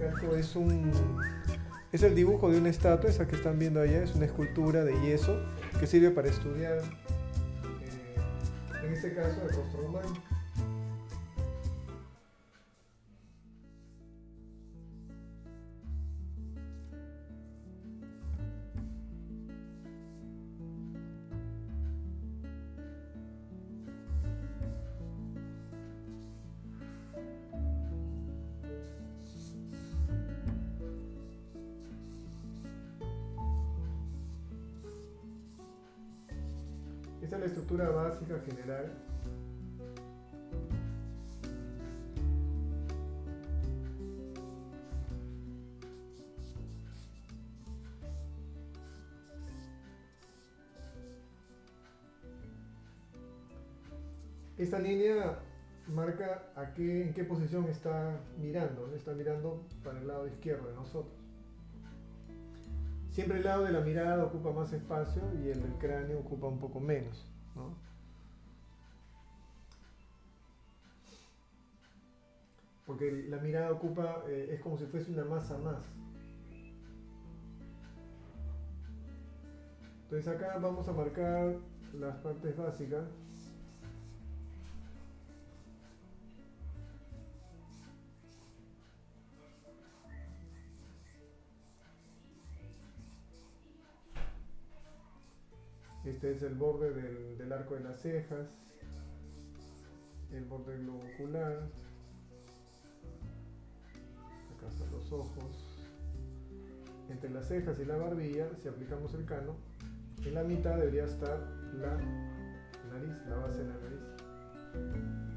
Eso es un es el dibujo de una estatua, esa que están viendo allá, es una escultura de yeso que sirve para estudiar, eh, en este caso, el rostro humano. Esta línea marca a qué, en qué posición está mirando, está mirando para el lado izquierdo de nosotros. Siempre el lado de la mirada ocupa más espacio y el del cráneo ocupa un poco menos. ¿no? Porque la mirada ocupa, eh, es como si fuese una masa más. Entonces acá vamos a marcar las partes básicas. Este es el borde del, arco de las cejas, el borde globo ocular, ojos. Entre las cejas y la barbilla, si aplicamos el cano, en la mitad debería estar la nariz, la base de la nariz.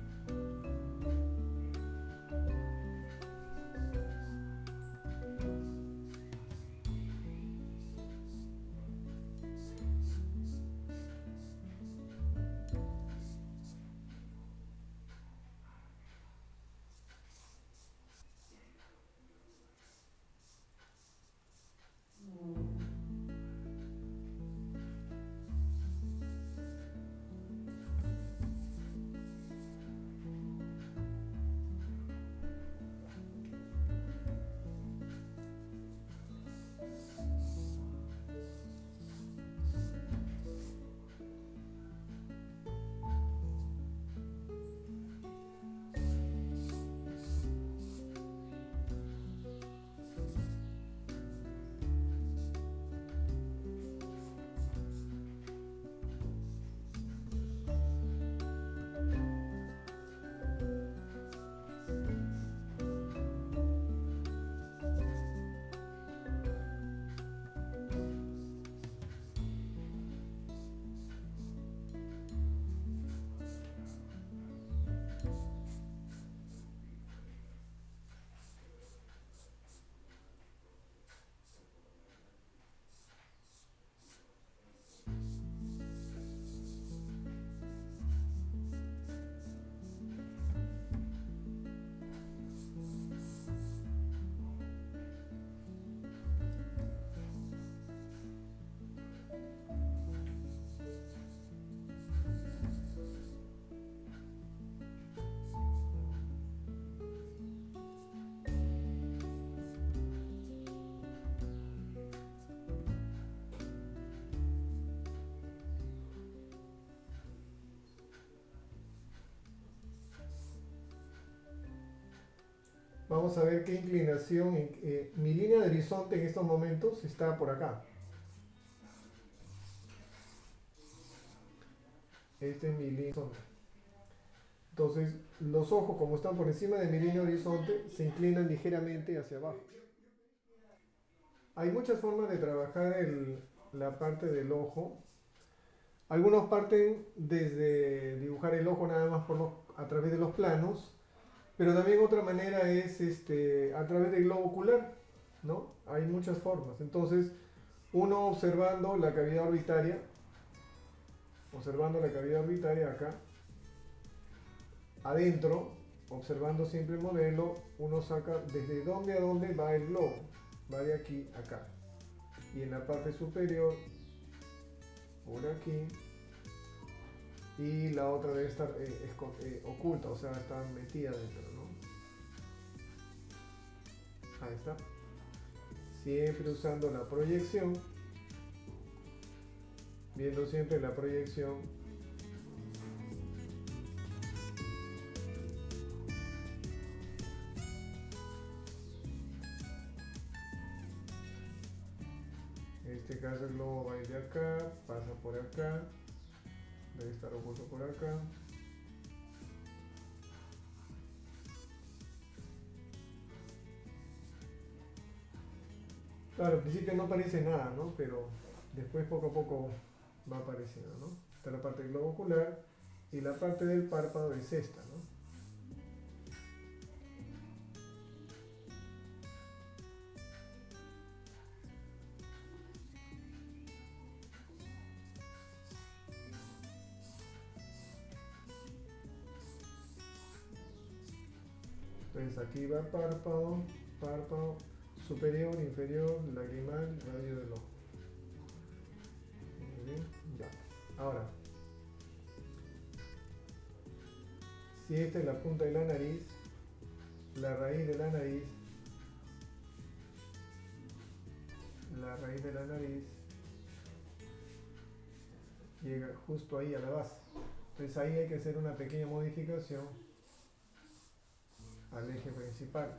Vamos a ver qué inclinación, eh, mi línea de horizonte en estos momentos está por acá. Este es mi línea horizonte. Entonces, los ojos, como están por encima de mi línea horizonte, se inclinan ligeramente hacia abajo. Hay muchas formas de trabajar la parte del ojo. Algunos parten desde dibujar el ojo nada más por a través de los planos pero también otra manera es este, a través del globo ocular, ¿no? Hay muchas formas. Entonces, uno observando la cavidad orbitaria, observando la cavidad orbitaria acá, adentro, observando siempre el modelo, uno saca desde dónde a dónde va el globo. Va de aquí a acá. Y en la parte superior, por aquí, y la otra debe estar eh, eh, oculta, o sea, está metida dentro. Ahí está. Siempre usando la proyección. Viendo siempre la proyección. En este caso el globo va a ir de acá, pasa por acá, debe estar oculto por acá. Claro, al principio no aparece nada, ¿no? Pero después poco a poco va apareciendo, ¿no? Está la parte del globo ocular y la parte del párpado es esta, ¿no? Entonces aquí va párpado, párpado, superior, inferior, lagrimal, radio del ojo. Ahora, si esta es la punta de la nariz, la raíz de la nariz, la raíz de la nariz llega justo ahí a la base. Entonces ahí hay que hacer una pequeña modificación al eje principal.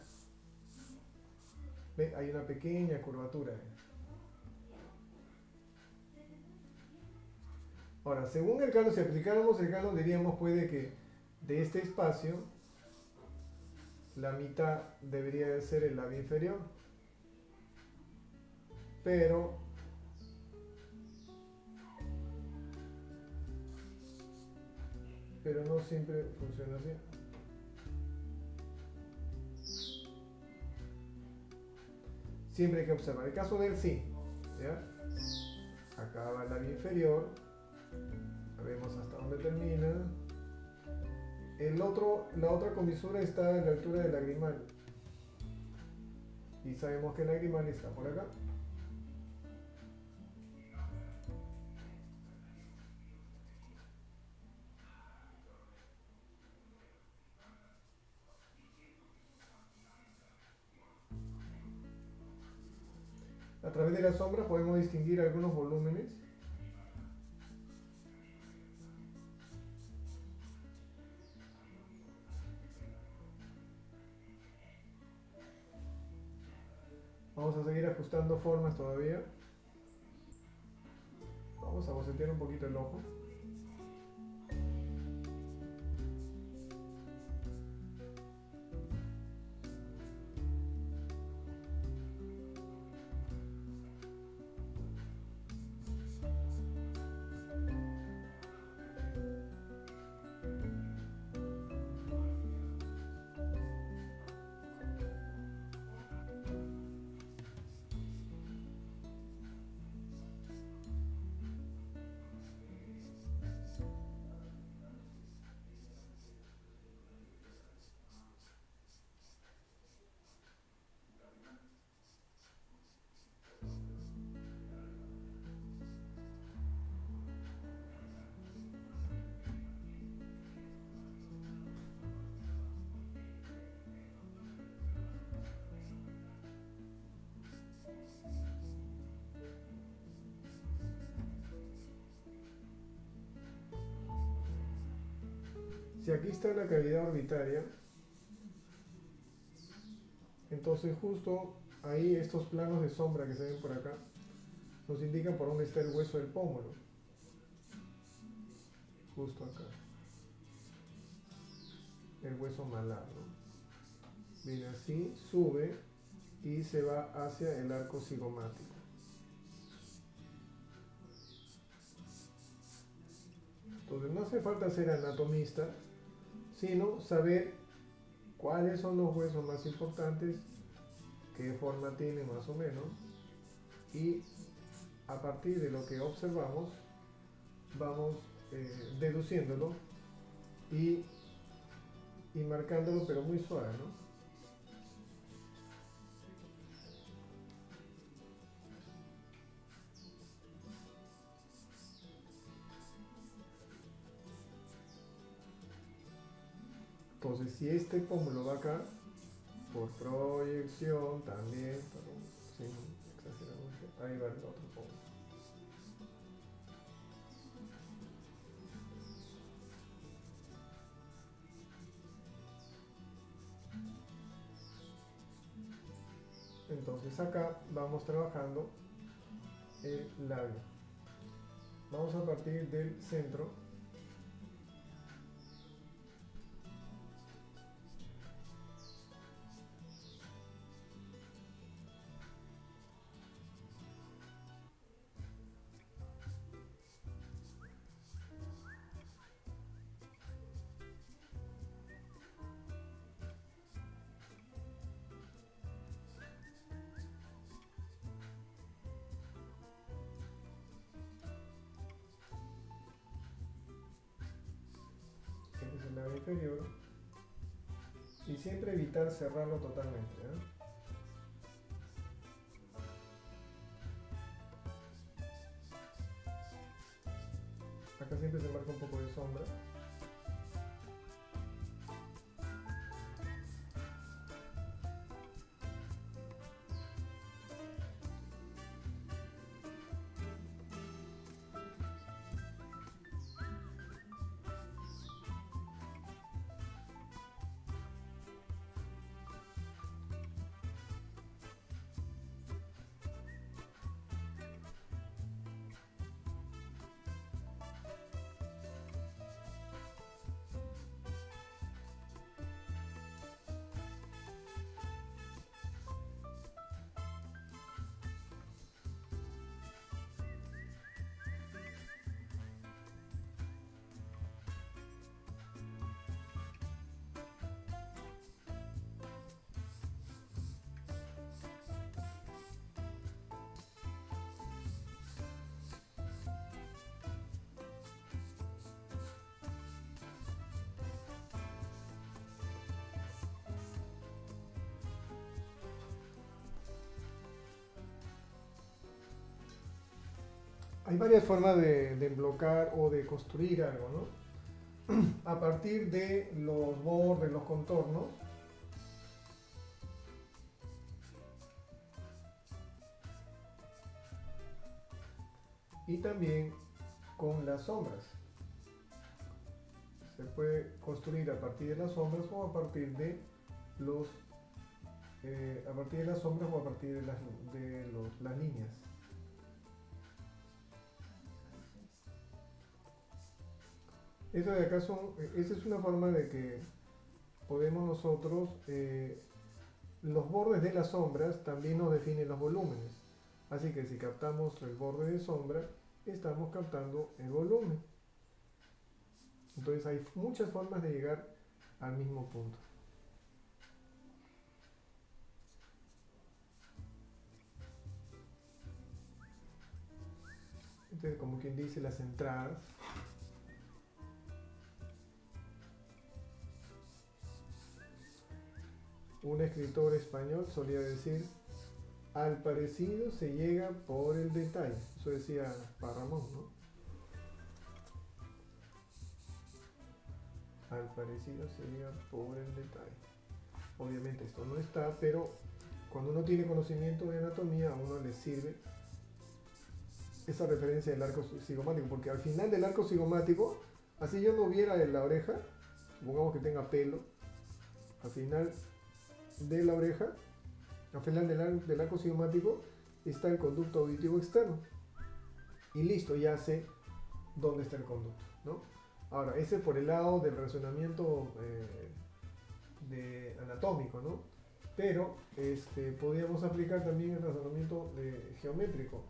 ¿Ve? Hay una pequeña curvatura. Ahora, según el canon, si aplicáramos el canon, diríamos puede que de este espacio la mitad debería de ser el labio inferior. Pero pero no siempre funciona así. Siempre hay que observar. El caso del sí. ¿ya? Acá va labio inferior. Vemos hasta dónde termina. El otro, la otra comisura está a la altura del lagrimal. Y sabemos que el lagrimal está por acá. La sombra podemos distinguir algunos volúmenes. Vamos a seguir ajustando formas todavía. Vamos a bocetear un poquito el ojo. Si aquí está la cavidad orbitaria, entonces justo ahí estos planos de sombra que se ven por acá nos indican por dónde está el hueso del pómulo. Justo acá. El hueso malar. ¿no? Viene así, sube y se va hacia el arco cigomático. Entonces no hace falta ser anatomista, sino saber cuáles son los huesos más importantes, qué forma tiene más o menos, y a partir de lo que observamos, vamos eh, deduciéndolo y, y marcándolo, pero muy suave. Entonces, si este pómulo va acá, por proyección también, sin exagerar ahí va el otro punto. Entonces acá vamos trabajando el labio. Vamos a partir del centro siempre evitar cerrarlo totalmente. Hay varias formas de, de bloquear o de construir algo, ¿no? A partir de los bordes, los contornos, y también con las sombras. Se puede construir a partir de las sombras o a partir de los eh, a partir de las sombras o a partir de las, de las líneas. Eso de acá esa es una forma de que podemos nosotros, eh, los bordes de las sombras también nos definen los volúmenes. Así que si captamos el borde de sombra, estamos captando el volumen. Entonces hay muchas formas de llegar al mismo punto. Entonces, como quien dice, las entradas un escritor español solía decir, al parecido se llega por el detalle. Eso decía Parramón, ¿no? Al parecido se llega por el detalle. Obviamente esto no está, pero cuando uno tiene conocimiento de anatomía, a uno le sirve esa referencia del arco cigomático, porque al final del arco cigomático, así yo no viera en la oreja, supongamos que tenga pelo, al final de la oreja, al final del, del arco cigomático, está el conducto auditivo externo. Y listo, ya sé dónde está el conducto. ¿no? Ahora, ese por el lado del razonamiento eh, de anatómico, ¿no? Pero este, podríamos aplicar también el razonamiento de, geométrico.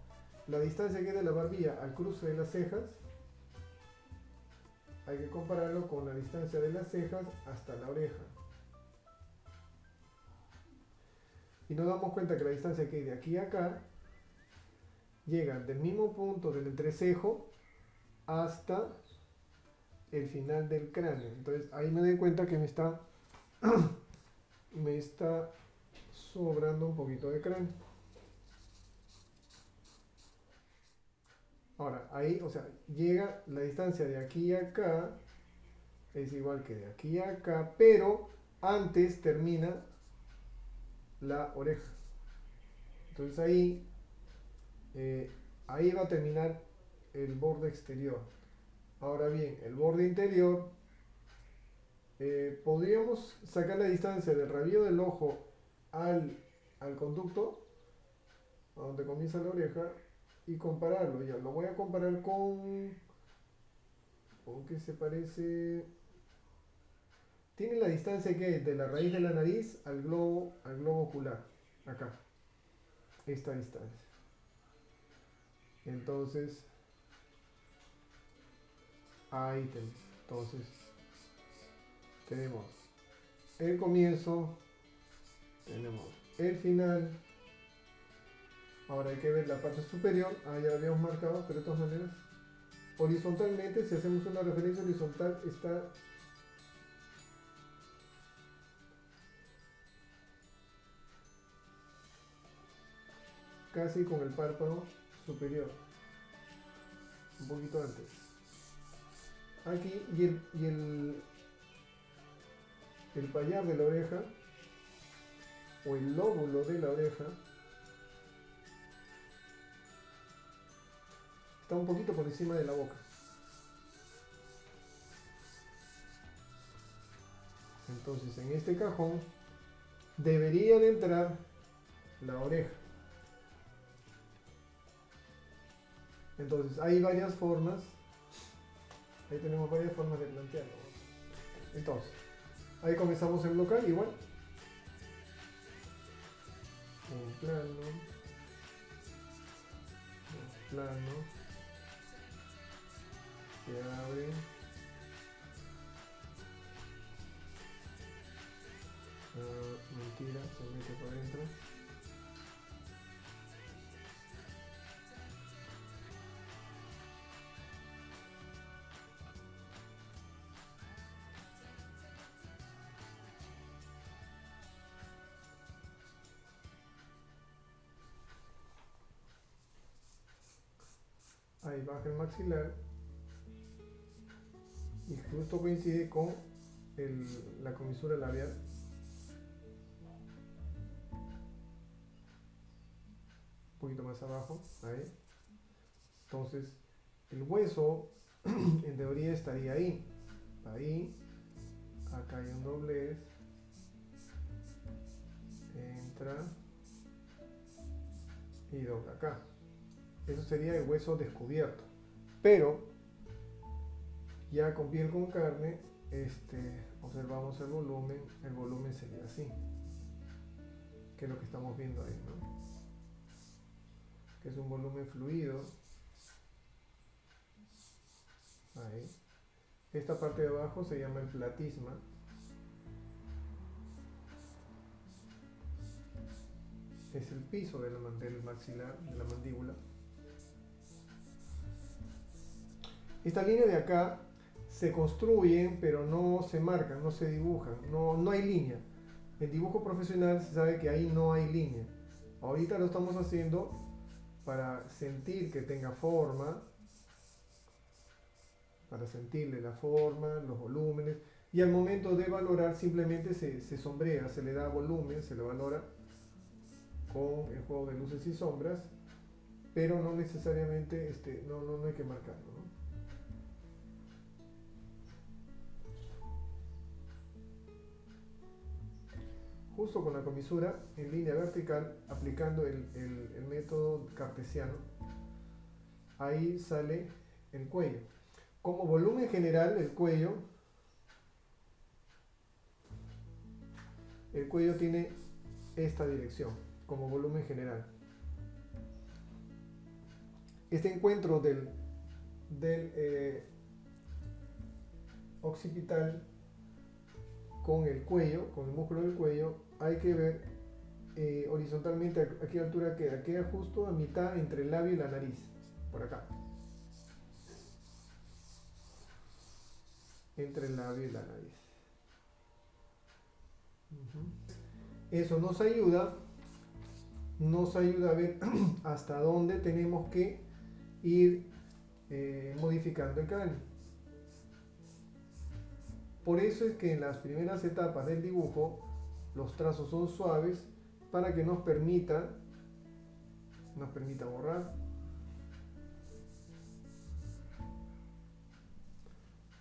La distancia que hay de la barbilla al cruce de las cejas hay que compararlo con la distancia de las cejas hasta la oreja. Y nos damos cuenta que la distancia que hay de aquí a acá llega del mismo punto del entrecejo hasta el final del cráneo. Entonces ahí me doy cuenta que me está, me está sobrando un poquito de cráneo. Ahora, ahí, o sea, llega la distancia de aquí a acá, es igual que de aquí a acá, pero antes termina la oreja. Entonces ahí, eh, ahí va a terminar el borde exterior. Ahora bien, el borde interior, eh, podríamos sacar la distancia del rabillo del ojo al, al conducto, a donde comienza la oreja, y compararlo. Ya, lo voy a comparar con... ¿Con se parece? Tiene la distancia que de la raíz de la nariz al globo, al globo ocular. Acá. Esta distancia. Entonces, ahí tenemos. Entonces, tenemos el comienzo, tenemos el final. Ahora hay que ver la parte superior. Ah, ya lo habíamos marcado, pero de todas maneras, horizontalmente, si hacemos una referencia horizontal, está casi con el párpado superior, un poquito antes. Aquí y el, el payar de la oreja o el lóbulo de la oreja está un poquito por encima de la boca. Entonces en este cajón debería de entrar la oreja. Entonces, hay varias formas. Ahí tenemos varias formas de plantearlo. Entonces, ahí comenzamos en local igual. Un plano. Un plano. Se abre. Ah, mentira, se mete por adentro. Ahí baja el maxilar. Y justo coincide con la comisura labial. Un poquito más abajo ahí. Entonces el hueso en teoría estaría ahí. Ahí acá hay un doblez entra y dobla acá eso sería el hueso descubierto. Pero, ya con piel con carne, este, observamos el volumen, el volumen sería así. Que es lo que estamos viendo ahí, ¿no? Que es un volumen fluido. Ahí. Esta parte de abajo se llama el platisma. Es el piso del maxilar, de la mandíbula. Esta línea de acá se construyen, pero no se marcan, no se dibujan, no, no hay línea. En dibujo profesional se sabe que ahí no hay línea. Ahorita lo estamos haciendo para sentir que tenga forma, para sentirle la forma, los volúmenes, y al momento de valorar simplemente se, se sombrea, se le da volumen, se le valora con el juego de luces y sombras, pero no necesariamente, este, no, no, no hay que marcarlo. Justo con la comisura en línea vertical aplicando el, método cartesiano ahí sale el cuello. Como volumen general el cuello el cuello tiene esta dirección como volumen general. Este encuentro del, del eh, occipital con el cuello, con el músculo del cuello, hay que ver eh, horizontalmente a, qué altura queda. Queda justo a mitad entre el labio y la nariz, por acá. Entre el labio y la nariz. Eso nos ayuda, nos ayuda a ver hasta dónde tenemos que ir eh, modificando el cráneo. Por eso es que en las primeras etapas del dibujo los trazos son suaves para que nos permita, nos permita borrar.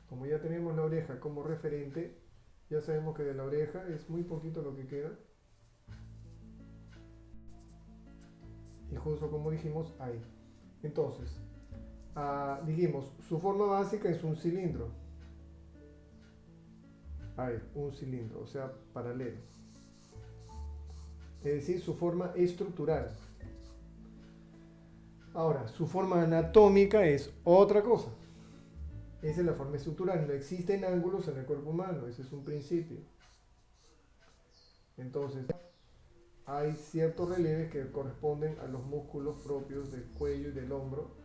Como ya tenemos la oreja como referente, ya sabemos que de la oreja es muy poquito lo que queda. Y justo como dijimos, ahí. Entonces, ah, dijimos, su forma básica es un cilindro. Ahí, un cilindro, o sea, paralelo. Es decir, su forma estructural. Ahora, su forma anatómica es otra cosa. Esa es la forma estructural. No existen ángulos en el cuerpo humano, ese es un principio. Entonces, hay ciertos relieves que corresponden a los músculos propios del cuello y del hombro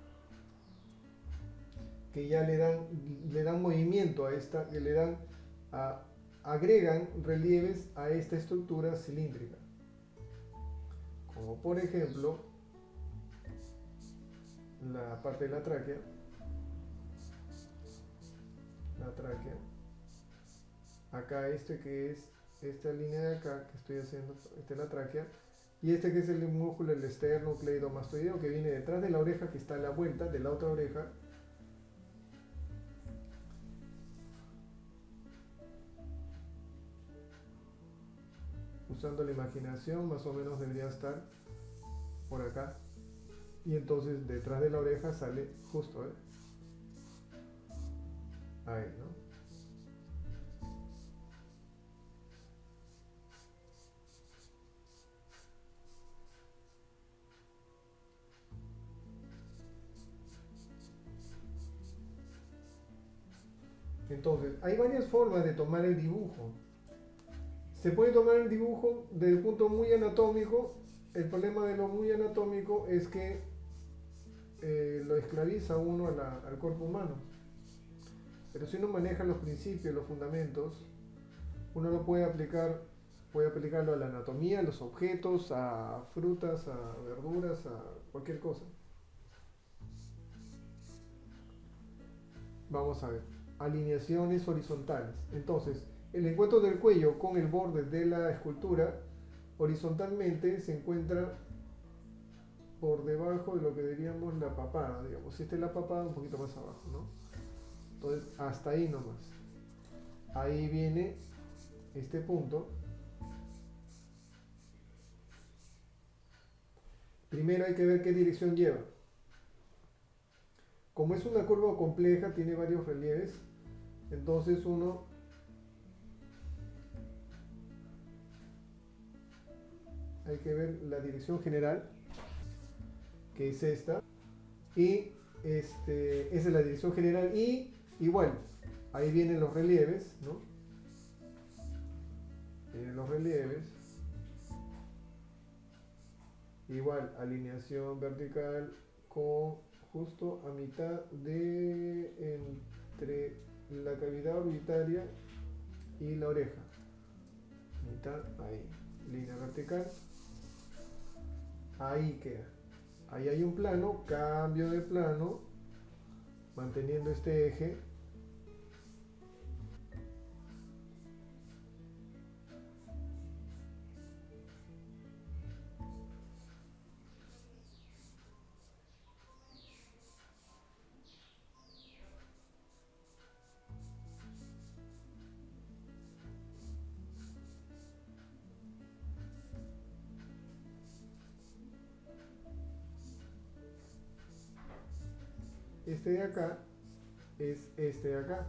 que ya le dan, le dan movimiento a esta, que le dan, agregan relieves a esta estructura cilíndrica. Como por ejemplo, la parte de la tráquea, la tráquea, acá este que es esta línea de acá que estoy haciendo, esta es la tráquea, y este que es el músculo, el esternocleidomastoideo que viene detrás de la oreja, que está a la vuelta de la otra oreja, usando la imaginación, más o menos debería estar por acá. Y entonces detrás de la oreja sale justo, ¿eh? Ahí, ¿no? Entonces, hay varias formas de tomar el dibujo. Se puede tomar el dibujo desde el punto muy anatómico. El problema de lo muy anatómico es que eh, lo esclaviza uno al cuerpo humano. Pero si uno maneja los principios, los fundamentos, uno lo puede aplicar, puede aplicarlo a la anatomía, a los objetos, a frutas, a verduras, a cualquier cosa. Vamos a ver. Alineaciones horizontales. Entonces, el encuentro del cuello con el borde de la escultura horizontalmente se encuentra por debajo de lo que diríamos la papada, digamos. Si esta es la papada, un poquito más abajo, ¿no? Entonces, hasta ahí nomás. Ahí viene este punto. Primero hay que ver qué dirección lleva. Como es una curva compleja, tiene varios relieves, entonces uno hay que ver la dirección general, que es esta, y este, esa es la dirección general, y igual, ahí vienen los relieves, ¿no? Vienen los relieves, igual, alineación vertical con justo a mitad de entre la cavidad orbitaria y la oreja, mitad ahí, línea vertical, ahí queda. Ahí hay un plano, cambio de plano, manteniendo este eje. Acá es este de acá.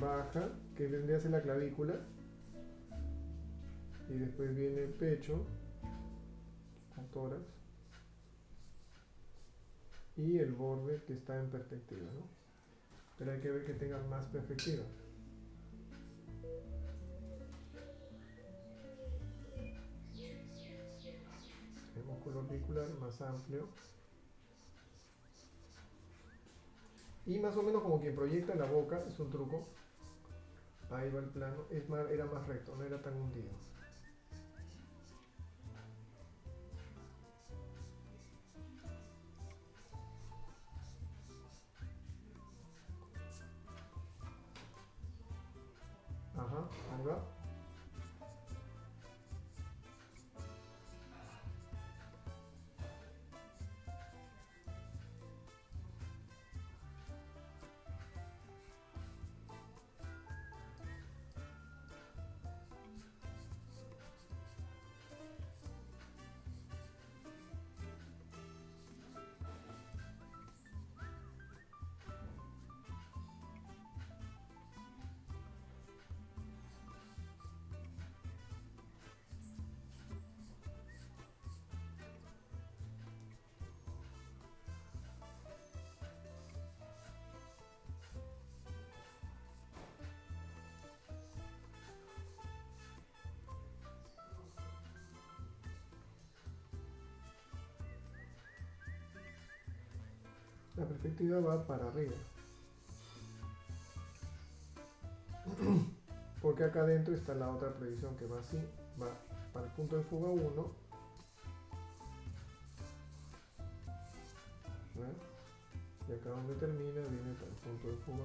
Baja, que vendría a ser la clavícula. Y después viene el pecho, con tórax. Y el borde que está en perspectiva, ¿no? Pero hay que ver que tenga más perspectiva. El músculo orbicular más amplio. Y más o menos como quien proyecta la boca, es un truco. Ahí va el plano, es más, era más recto, no era tan hundido. La perspectiva va para arriba. Porque acá adentro está la otra previsión que va así, va para el punto de fuga 1. Y acá donde termina viene para el punto de fuga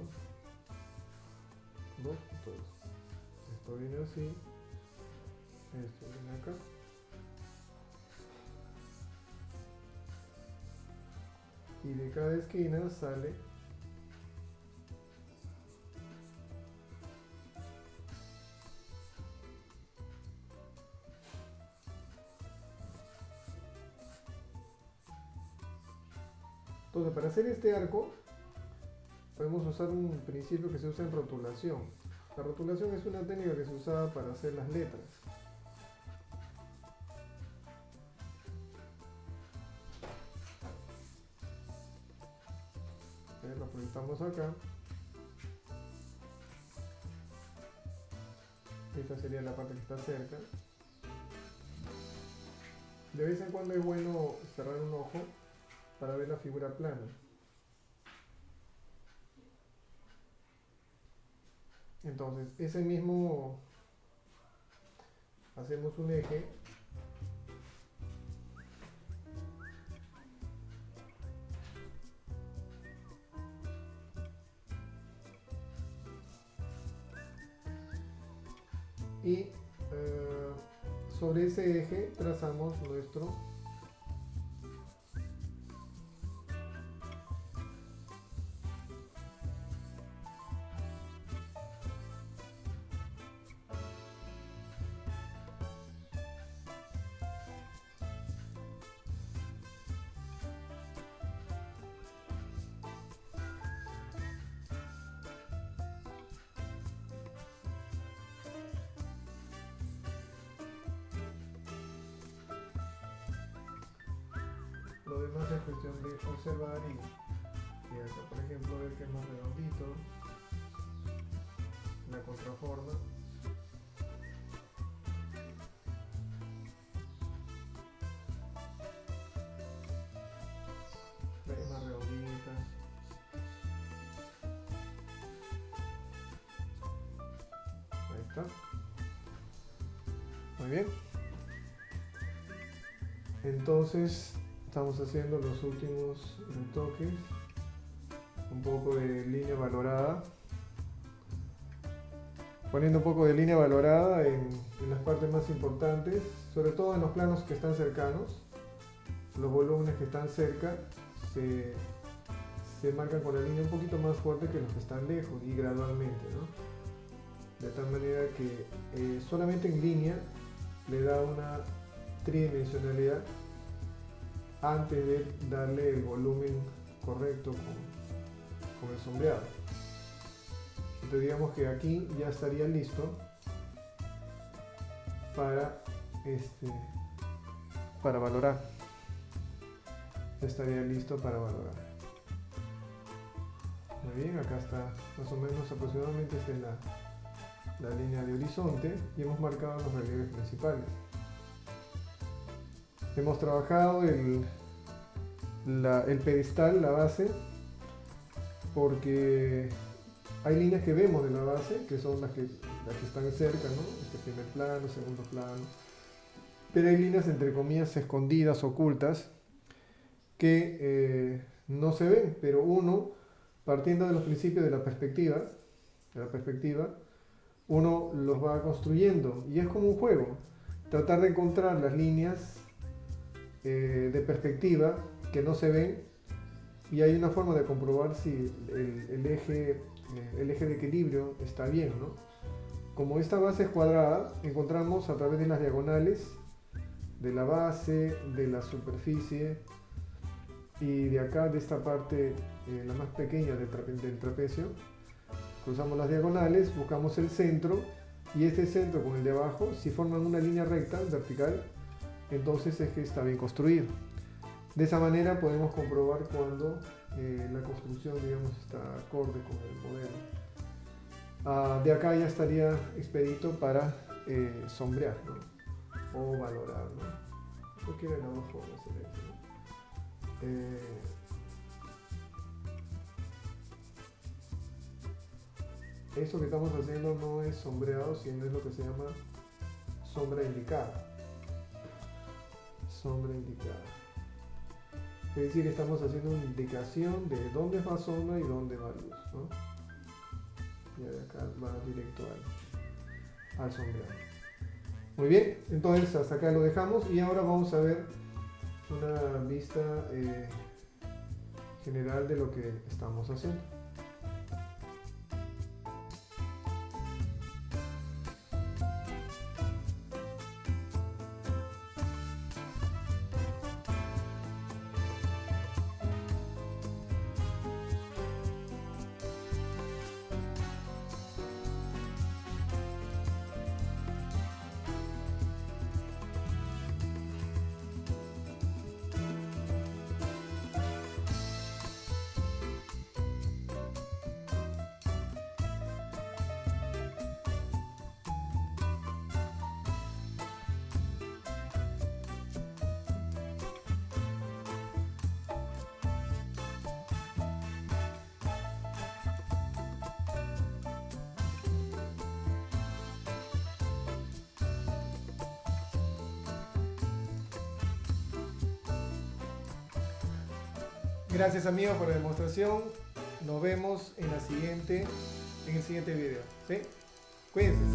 2. Esto viene así. Esto viene acá. Y de cada esquina sale Entonces, para hacer este arco, podemos usar un principio que se usa en rotulación. La rotulación es una técnica que se usaba para hacer las letras. Está cerca. De vez en cuando es bueno cerrar un ojo para ver la figura plana. Entonces, ese mismo hacemos un eje sobre ese eje trazamos nuestro Demás es cuestión de observar y, y acá, por ejemplo, ver que es más redondito, la contraforma. Es más redondita. Ahí está. Muy bien. Entonces estamos haciendo los últimos retoques un poco de línea valorada. Poniendo un poco de línea valorada en, las partes más importantes sobre todo en los planos que están cercanos. Los volúmenes que están cerca se, marcan con la línea un poquito más fuerte que los que están lejos y gradualmente de tal manera que eh, solamente en línea le da una tridimensionalidad antes de darle el volumen correcto con, el sombreado. Entonces digamos que aquí ya estaría listo para este para valorar. estaría listo para valorar. Muy bien, acá está más o menos aproximadamente esta es la, la línea de horizonte y hemos marcado los relieves principales. Hemos trabajado el, el pedestal, la base, porque hay líneas que vemos de la base, que son las que, las que están cerca, ¿no? Este primer plano, segundo plano. Pero hay líneas, entre comillas, escondidas, ocultas, que eh, no se ven, pero uno, partiendo de los principios de la perspectiva, de la perspectiva, uno los va construyendo y es como un juego, tratar de encontrar las líneas eh, de perspectiva que no se ven y hay una forma de comprobar si el, eje, eh, el eje de equilibrio está bien. ¿no? Como esta base es cuadrada, encontramos a través de las diagonales de la base, de la superficie y de acá, de esta parte, eh, la más pequeña del, del trapecio, cruzamos las diagonales, buscamos el centro y este centro con el de abajo, si forman una línea recta, vertical, entonces es que está bien construido. De esa manera podemos comprobar cuando eh, la construcción digamos, está acorde con el modelo. Ah, de acá ya estaría expedito para eh, sombrear ¿no? o valorar. ¿no? Yo eh, Eso que estamos haciendo no es sombreado, sino es lo que se llama sombra indicada. Sombra indicada. Es decir, estamos haciendo una indicación de dónde va sombra y dónde va luz. ¿no? Y de acá va directo al, al sombreado. Muy bien, entonces hasta acá lo dejamos y ahora vamos a ver una vista eh, general de lo que estamos haciendo. Gracias amigos por la demostración. Nos vemos en la siguiente, en el siguiente video. ¿sí? Cuídense.